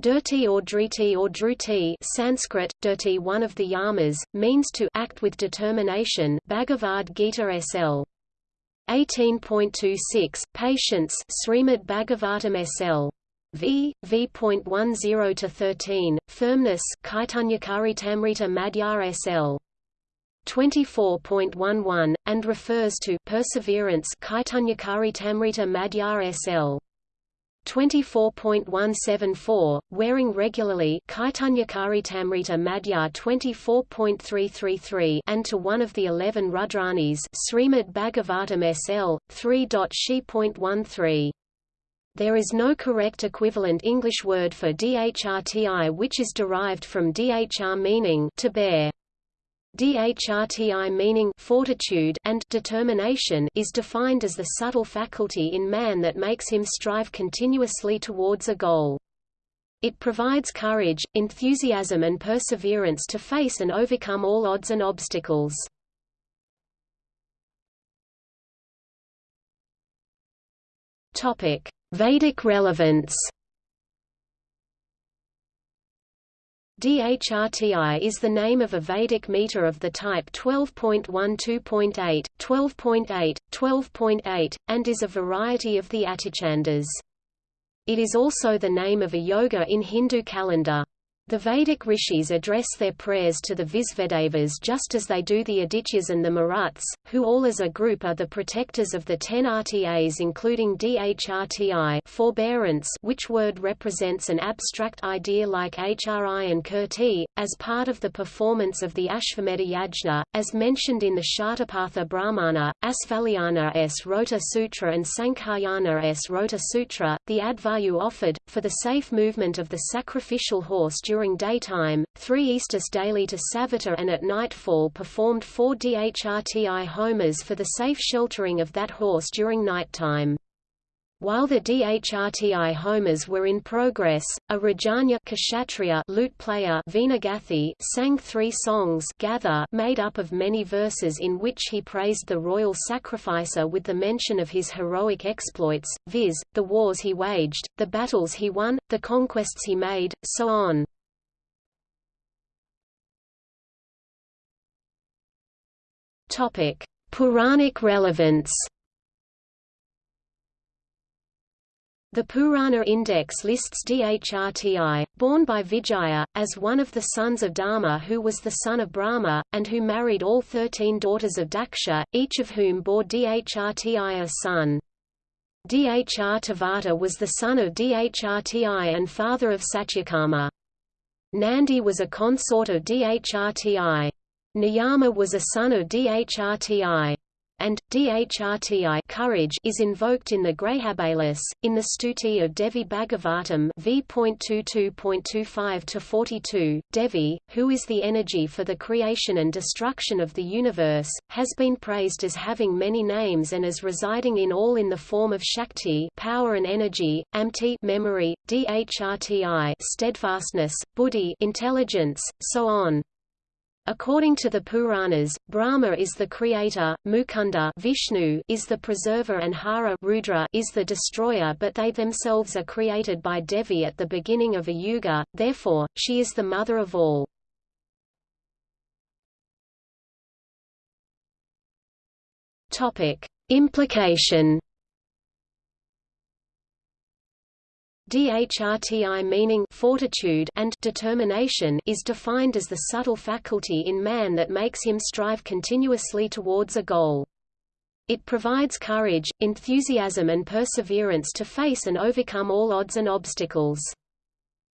Dirti or driti or druti Sanskrit, dirti one of the yamas, means to act with determination Bhagavad Gita SL. 18.26, Patience Srimad Bhagavatam SL. V. V.10 to 13, Firmness Kaitanyakaritamrita Madhyar SL. 24.11, and refers to Perseverance Kaitanyakaritamrita Madhyar SL. 24.174, wearing regularly Kaitanyakaritamrita Madhya 24.333 and to one of the eleven Rudranis Srimad Bhagavatam SL, 3.she.13. There is no correct equivalent English word for dhrti which is derived from dhr meaning to bear. Dhrti meaning fortitude and determination is defined as the subtle faculty in man that makes him strive continuously towards a goal. It provides courage, enthusiasm and perseverance to face and overcome all odds and obstacles. Vedic relevance DHRTI is the name of a Vedic meter of the type 12.12.8, 12.8, 12.8, and is a variety of the Atichandas. It is also the name of a yoga in Hindu calendar. The Vedic rishis address their prayers to the Visvedevas just as they do the Adityas and the Maruts, who all as a group are the protectors of the ten RTAs including DHRTI forbearance which word represents an abstract idea like HRI and Kirti, as part of the performance of the Ashvamedha Yajna, as mentioned in the Shatapatha Brahmana, Asvalayana S. Rota Sutra and Sankhayana S. Rota Sutra, the Adhvaryu offered, for the safe movement of the sacrificial horse during during daytime, three Ishtis daily to Savita and at nightfall performed four DHRTI homas for the safe sheltering of that horse during nighttime. While the DHRTI homas were in progress, a Rajanya Kshatriya lute player Venagathi sang three songs Gather made up of many verses in which he praised the royal sacrificer with the mention of his heroic exploits, viz., the wars he waged, the battles he won, the conquests he made, so on. Topic: Puranic relevance. The Purana Index lists Dhrti, born by Vijaya, as one of the sons of Dharma who was the son of Brahma, and who married all thirteen daughters of Daksha, each of whom bore Dhrti a son. Dhr was the son of Dhrti and father of Satyakama. Nandi was a consort of Dhrti. Niyama was a son of Dhrti and Dhrti courage is invoked in the Grahabalis, in the Stuti of Devi Bhagavatam v.22.25 to 42. Devi, who is the energy for the creation and destruction of the universe, has been praised as having many names and as residing in all in the form of Shakti, power and energy, Amti, memory, Dhrti, steadfastness, Buddhi, intelligence, so on. According to the Puranas, Brahma is the creator, Mukunda Vishnu is the preserver and Hara Rudra is the destroyer but they themselves are created by Devi at the beginning of a yuga, therefore, she is the mother of all. Implication Dhrti meaning fortitude and determination is defined as the subtle faculty in man that makes him strive continuously towards a goal. It provides courage, enthusiasm and perseverance to face and overcome all odds and obstacles.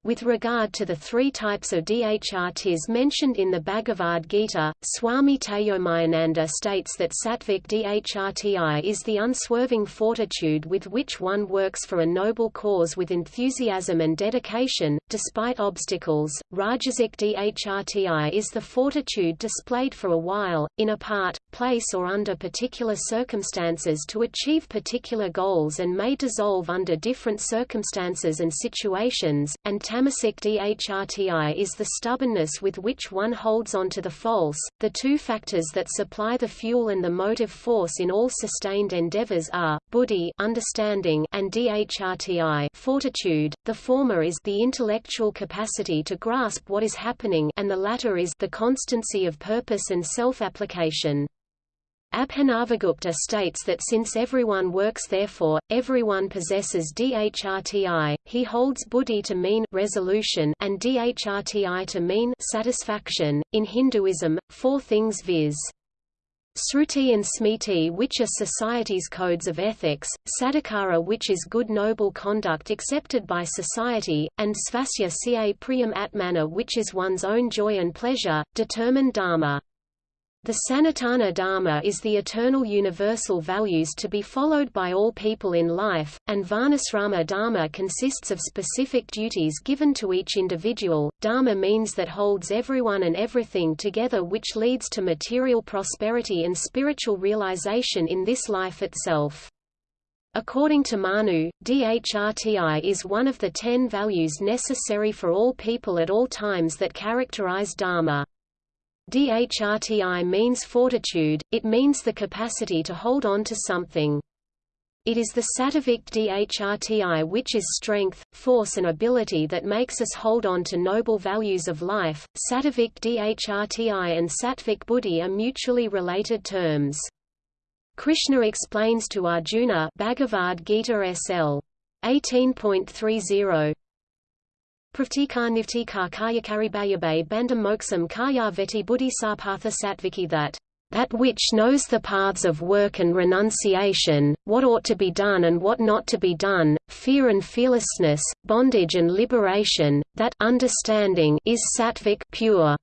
With regard to the three types of dhrtis mentioned in the Bhagavad Gita, Swami Tejomayananda states that sattvic DHRTI is the unswerving fortitude with which one works for a noble cause with enthusiasm and dedication, despite obstacles. Rajasic DHRTI is the fortitude displayed for a while, in a part, place or under particular circumstances to achieve particular goals and may dissolve under different circumstances and situations, and tamasic dhrti is the stubbornness with which one holds on to the false. The two factors that supply the fuel and the motive force in all sustained endeavors are buddhi, understanding, and dhrti, fortitude. The former is the intellectual capacity to grasp what is happening, and the latter is the constancy of purpose and self-application. Abhinavagupta states that since everyone works therefore, everyone possesses dhrti, he holds buddhi to mean resolution and dhrti to mean satisfaction. In Hinduism, four things viz. Sruti and Smriti which are society's codes of ethics, Sadachara which is good noble conduct accepted by society, and Svasya ca priyam atmana which is one's own joy and pleasure, determine dharma. The Sanatana Dharma is the eternal universal values to be followed by all people in life, and Varnasrama Dharma consists of specific duties given to each individual. Dharma means that holds everyone and everything together which leads to material prosperity and spiritual realization in this life itself. According to Manu, DHRTI is one of the ten values necessary for all people at all times that characterize Dharma. DHRTI means fortitude, it means the capacity to hold on to something. It is the sattvic DHRTI which is strength, force and ability that makes us hold on to noble values of life. Sattvic DHRTI and sattvic buddhi are mutually related terms. Krishna explains to Arjuna Bhagavad Gita SL 18.30 Pravtikar nivtikar karyakaribayabe bandam moksam karya veti buddhisarpatha satviki that that which knows the paths of work and renunciation, what ought to be done and what not to be done, fear and fearlessness, bondage and liberation, that understanding is sattvic pure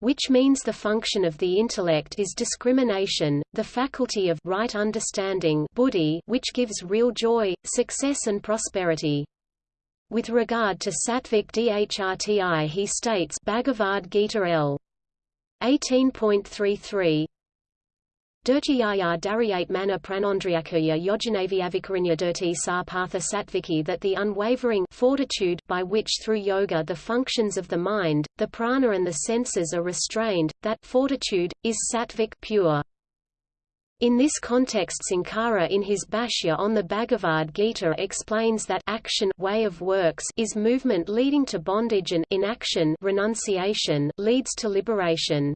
which means the function of the intellect is discrimination, the faculty of right understanding buddhi which gives real joy, success and prosperity. With regard to Sattvic Dhrti he states Bhagavad Gita L. 18.33 Dirtyaya Daryate Mana Pranondriakuya Yojanavyavikarinya Dirti Sarpatha Satviki that the unwavering fortitude by which through yoga the functions of the mind, the prana and the senses are restrained, that fortitude, is sattvic pure. In this context Sankara in his Bhashya on the Bhagavad Gita explains that action way of works is movement leading to bondage and inaction renunciation leads to liberation.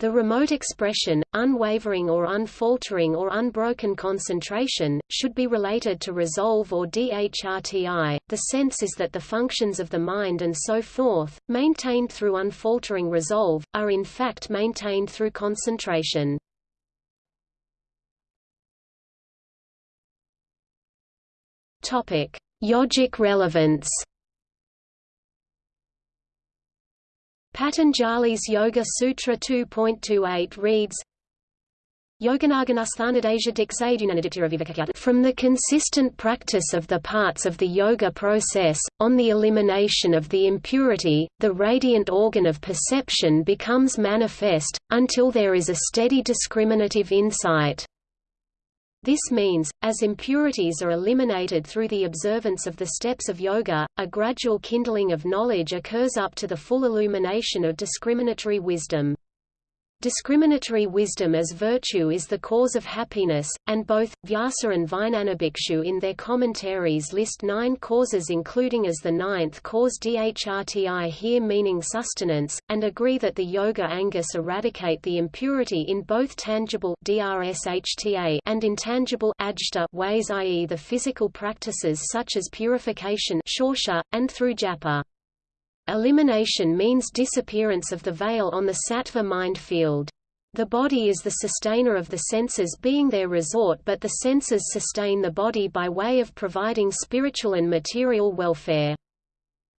The remote expression, unwavering or unfaltering or unbroken concentration, should be related to resolve or dhrti. The sense is that the functions of the mind and so forth, maintained through unfaltering resolve, are in fact maintained through concentration. Topic: Yogic relevance. Patanjali's Yoga Sutra 2.28 reads from the consistent practice of the parts of the yoga process, on the elimination of the impurity, the radiant organ of perception becomes manifest, until there is a steady discriminative insight. This means, as impurities are eliminated through the observance of the steps of yoga, a gradual kindling of knowledge occurs up to the full illumination of discriminatory wisdom. Discriminatory wisdom as virtue is the cause of happiness, and both, Vyasa and Vijnanabhikshu in their commentaries list nine causes including as the ninth cause dhrti here meaning sustenance, and agree that the yoga angas eradicate the impurity in both tangible and intangible ways i.e. the physical practices such as purification and through japa. Elimination means disappearance of the veil on the sattva mind field. The body is the sustainer of the senses being their resort but the senses sustain the body by way of providing spiritual and material welfare.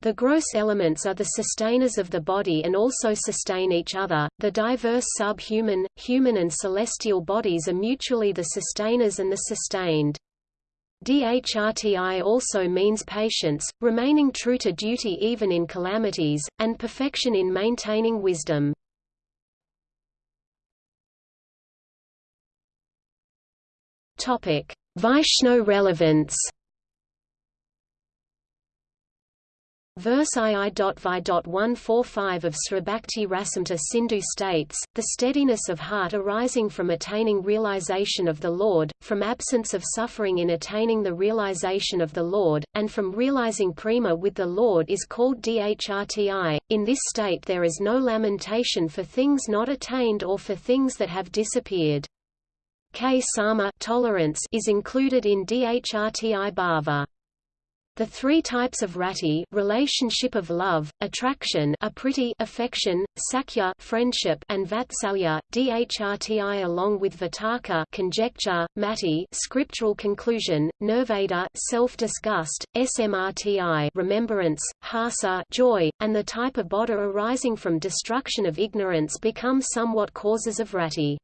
The gross elements are the sustainers of the body and also sustain each other. The diverse sub-human, human and celestial bodies are mutually the sustainers and the sustained. DHRTI also means patience, remaining true to duty even in calamities, and perfection in maintaining wisdom. Vaishno relevance Verse II.Vi.145 of Sribhakti Rasamrta Sindhu states, the steadiness of heart arising from attaining realization of the Lord, from absence of suffering in attaining the realization of the Lord, and from realizing prema with the Lord is called dhrti. In this state there is no lamentation for things not attained or for things that have disappeared. K sama tolerance is included in dhrti bhava. The three types of rati relationship of love, attraction apriti affection, sakhya friendship and vatsalya, dhrti along with vitarka conjecture, mati scriptural conclusion, nirveda self-disgust, smrti remembrance, hasa joy, and the type of bodha arising from destruction of ignorance become somewhat causes of rati.